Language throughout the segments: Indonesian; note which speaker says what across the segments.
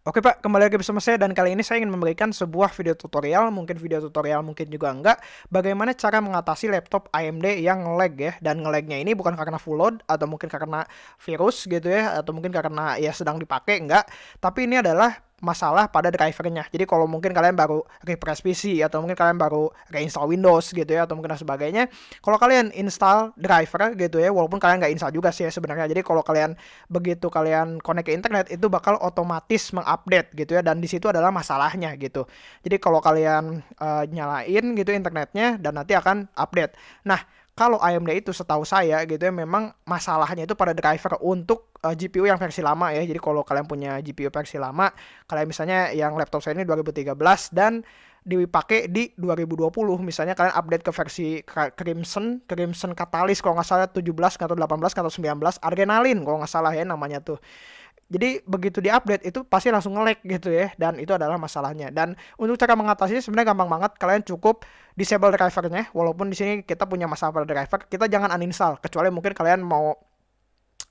Speaker 1: Oke Pak, kembali lagi bersama saya dan kali ini saya ingin memberikan sebuah video tutorial, mungkin video tutorial mungkin juga enggak, bagaimana cara mengatasi laptop AMD yang nge-lag ya, dan nge-lagnya ini bukan karena full load atau mungkin karena virus gitu ya, atau mungkin karena ya sedang dipakai enggak, tapi ini adalah masalah pada drivernya. Jadi kalau mungkin kalian baru refresh PC atau mungkin kalian baru reinstall Windows gitu ya atau mungkin sebagainya, kalau kalian install driver gitu ya, walaupun kalian nggak install juga sih ya sebenarnya. Jadi kalau kalian begitu kalian connect ke internet itu bakal otomatis mengupdate gitu ya dan di situ adalah masalahnya gitu. Jadi kalau kalian uh, nyalain gitu internetnya dan nanti akan update. Nah, kalau AMD itu setahu saya gitu ya memang masalahnya itu pada driver untuk uh, eh, GPU yang versi lama ya. Jadi kalau kalian punya GPU versi lama, kalian misalnya yang laptop saya ini 2013 dan dipakai di 2020 misalnya kalian update ke versi Crimson Crimson Catalyst kalau nggak salah 17 atau 18 atau 19 Adrenaline kalau nggak salah ya namanya tuh jadi begitu diupdate itu pasti langsung nge-lag gitu ya dan itu adalah masalahnya. Dan untuk cara mengatasinya sebenarnya gampang banget. Kalian cukup disable drivernya walaupun di sini kita punya masalah pada driver, kita jangan uninstall kecuali mungkin kalian mau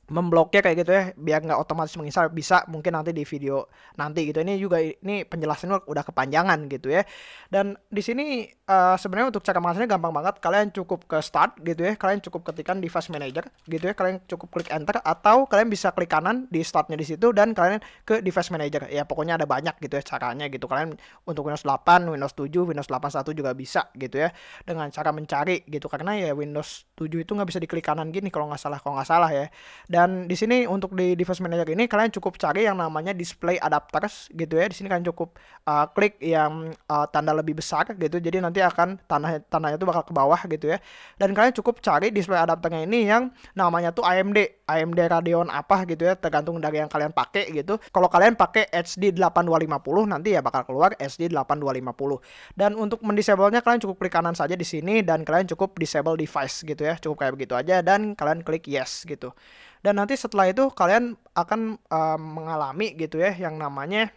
Speaker 1: membloknya kayak gitu ya biar nggak otomatis menginstal bisa mungkin nanti di video nanti gitu ini juga ini penjelasannya udah kepanjangan gitu ya dan di sini uh, sebenarnya untuk cara mengatasinya gampang banget. Kalian cukup ke start gitu ya. Kalian cukup ketikkan device manager gitu ya. Kalian cukup klik enter atau kalian bisa klik kanan di startnya di situ dan kalian ke device manager. Ya pokoknya ada banyak gitu ya caranya gitu. Kalian untuk Windows 8 Windows 7 Windows 81 juga bisa gitu ya dengan cara mencari gitu. Karena ya Windows 7 itu nggak bisa diklik kanan gini kalau nggak salah kalau nggak salah ya. Dan di sini untuk di device manager ini kalian cukup cari yang namanya display adapters gitu ya. Di sini kalian cukup uh, klik yang uh, tanda lebih besar gitu. Jadi nanti akan tanah tanahnya itu bakal ke bawah gitu ya. Dan kalian cukup cari display adapternya ini yang namanya tuh AMD, AMD Radeon apa gitu ya, tergantung dari yang kalian pakai gitu. Kalau kalian pakai HD 8250 nanti ya bakal keluar HD 8250. Dan untuk mendisable-nya kalian cukup klik kanan saja di sini dan kalian cukup disable device gitu ya. Cukup kayak begitu aja dan kalian klik yes gitu dan nanti setelah itu kalian akan uh, mengalami gitu ya yang namanya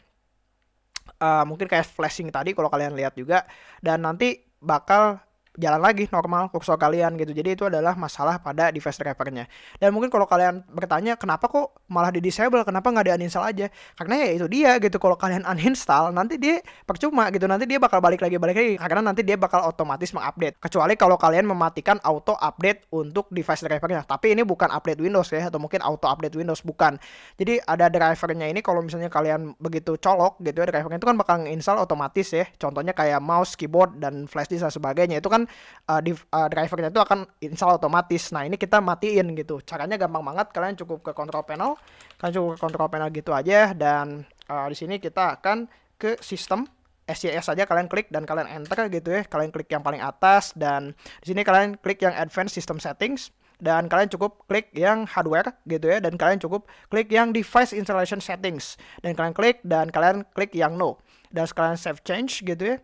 Speaker 1: uh, mungkin kayak flashing tadi kalau kalian lihat juga. Dan nanti bakal jalan lagi normal kursor kalian gitu. Jadi itu adalah masalah pada device drivernya. Dan mungkin kalau kalian bertanya kenapa kok malah di disable, kenapa nggak di uninstall aja? Karena ya itu dia gitu. Kalau kalian uninstall nanti dia percuma gitu. Nanti dia bakal balik lagi balik lagi karena nanti dia bakal otomatis mengupdate. Kecuali kalau kalian mematikan auto update untuk device drivernya. Tapi ini bukan update Windows ya atau mungkin auto update Windows bukan. Jadi ada drivernya ini kalau misalnya kalian begitu colok gitu ya drivernya itu kan bakal install otomatis ya. Contohnya kayak mouse, keyboard dan flash disk dan sebagainya. Itu kan kan uh, di, uh, drivernya itu akan install otomatis. Nah, ini kita matiin gitu. Caranya gampang banget. Kalian cukup ke control panel. Kalian cukup ke control panel gitu aja dan uh, di sini kita akan ke sistem SCS saja kalian klik dan kalian enter gitu ya. Kalian klik yang paling atas dan di sini kalian klik yang advanced system settings dan kalian cukup klik yang hardware gitu ya dan kalian cukup klik yang device installation settings dan kalian klik dan kalian klik yang no dan sekalian save change gitu ya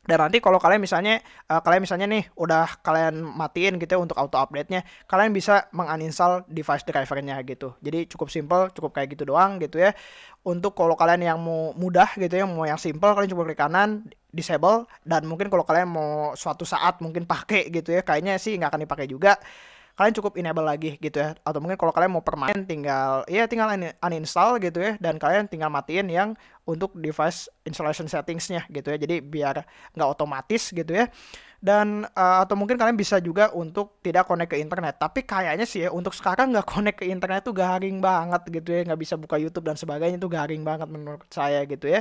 Speaker 1: dan nanti kalau kalian misalnya uh, kalian misalnya nih udah kalian matiin gitu ya untuk auto update-nya, kalian bisa menguninstall device drivernya gitu. Jadi cukup simple, cukup kayak gitu doang gitu ya. Untuk kalau kalian yang mau mudah gitu ya, mau yang simple kalian coba klik kanan disable dan mungkin kalau kalian mau suatu saat mungkin pakai gitu ya, kayaknya sih nggak akan dipakai juga kalian cukup enable lagi gitu ya. Atau mungkin kalau kalian mau permanen tinggal ya tinggal uninstall gitu ya. Dan kalian tinggal matiin yang untuk device installation settingsnya gitu ya. Jadi biar nggak otomatis gitu ya dan uh, atau mungkin kalian bisa juga untuk tidak connect ke internet. Tapi kayaknya sih ya untuk sekarang nggak connect ke internet tuh garing banget gitu ya. Nggak bisa buka YouTube dan sebagainya itu garing banget menurut saya gitu ya.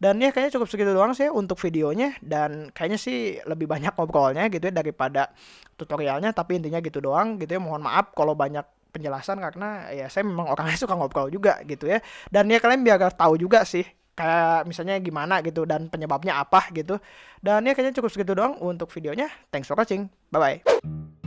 Speaker 1: Dan ya kayaknya cukup segitu doang sih untuk videonya. Dan kayaknya sih lebih banyak ngobrolnya gitu ya daripada tutorialnya. Tapi intinya gitu doang gitu ya. Mohon maaf kalau banyak penjelasan karena ya saya memang orangnya suka ngobrol juga gitu ya. Dan ya kalian biar tahu juga sih kayak misalnya gimana gitu dan penyebabnya apa gitu. Dan ya kayaknya cukup segitu doang untuk videonya. Thanks for watching. Bye bye.